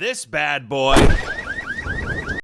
This bad boy.